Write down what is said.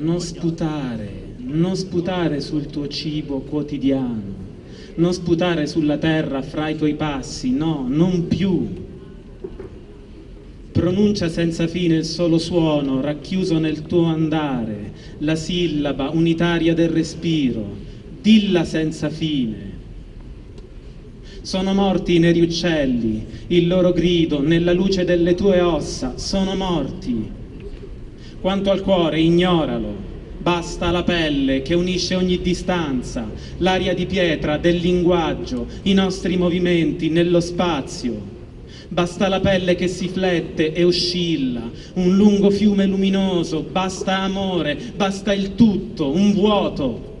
non sputare, non sputare sul tuo cibo quotidiano, non sputare sulla terra fra i tuoi passi, no, non più. Pronuncia senza fine il solo suono racchiuso nel tuo andare, la sillaba unitaria del respiro, dilla senza fine. Sono morti i neri uccelli, il loro grido nella luce delle tue ossa, sono morti. Quanto al cuore, ignoralo, basta la pelle che unisce ogni distanza, l'aria di pietra del linguaggio, i nostri movimenti nello spazio. Basta la pelle che si flette e oscilla, un lungo fiume luminoso, basta amore, basta il tutto, un vuoto.